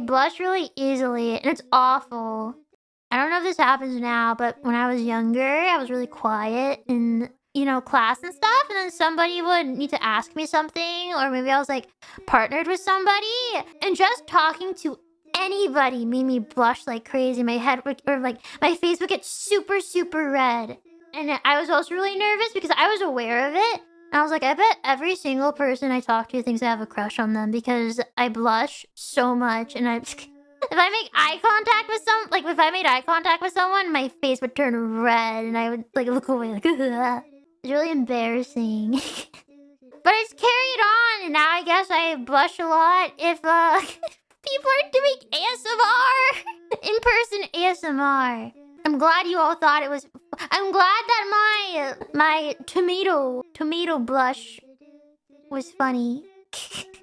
blush really easily, and it's awful. I don't know if this happens now, but when I was younger, I was really quiet in, you know, class and stuff, and then somebody would need to ask me something, or maybe I was, like, partnered with somebody, and just talking to anybody made me blush like crazy. My head would or, like, my face would get super, super red. And I was also really nervous because I was aware of it. And I was like, I bet every single person I talk to thinks I have a crush on them because I blush so much and I'm if I make eye contact with some like if I made eye contact with someone, my face would turn red and I would like look away like Ugh. it's really embarrassing. but it's carried on and now I guess I blush a lot if uh people are doing ASMR in-person ASMR. I'm glad you all thought it was I'm glad that my my tomato tomato blush was funny.